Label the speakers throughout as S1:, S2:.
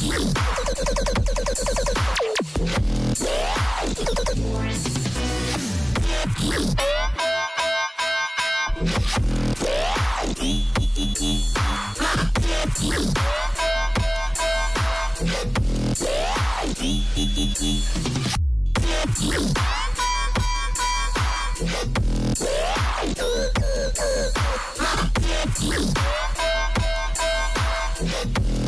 S1: Yeah.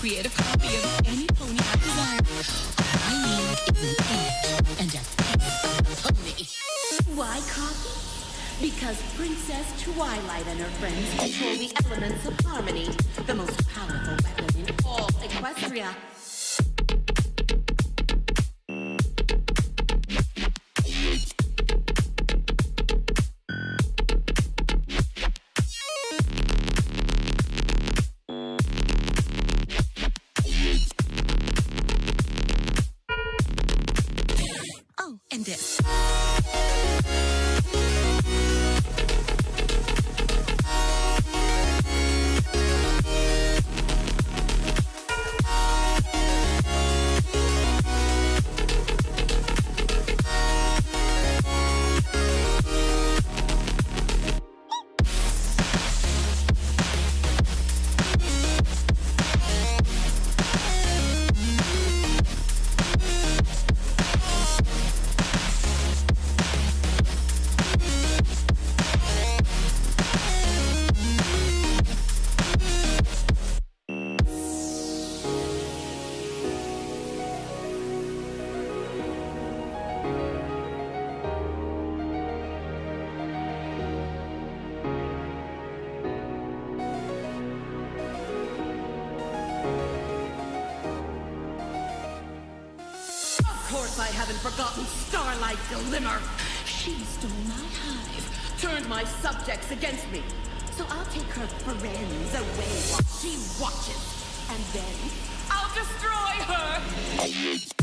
S1: create a copy of any pony I desire. All I is an and a pony. Why copy? Because Princess Twilight and her friends control the elements of harmony, the most powerful weapon in all Equestria. limmer. She stole my hive, turned my subjects against me. So I'll take her friends away while she watches. And then I'll destroy her!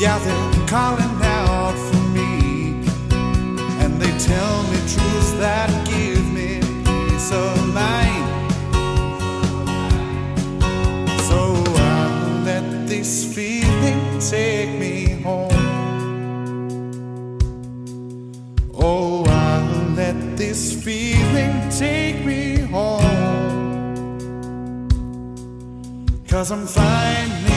S2: Yeah, they're calling out for me. And they tell me truths that give me peace of mind. So I'll let this feeling take me home. Oh, I'll let this feeling take me home. Cause I'm finally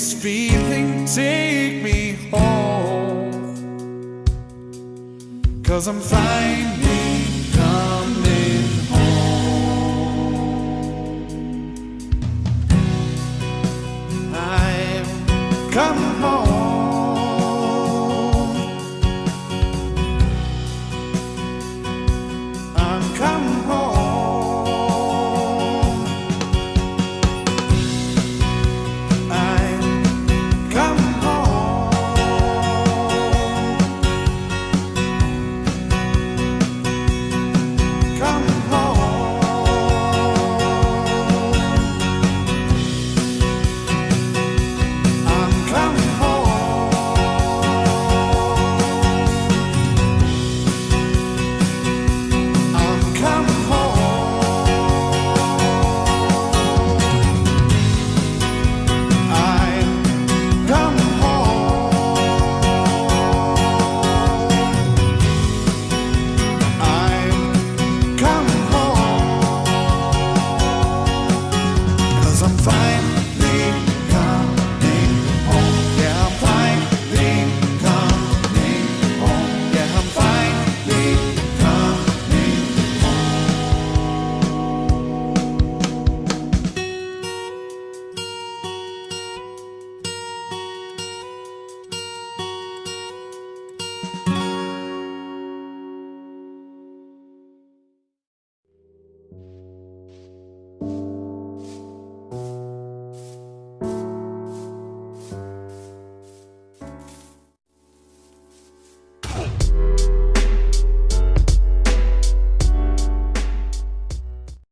S2: this feeling take me home. Cause I'm finally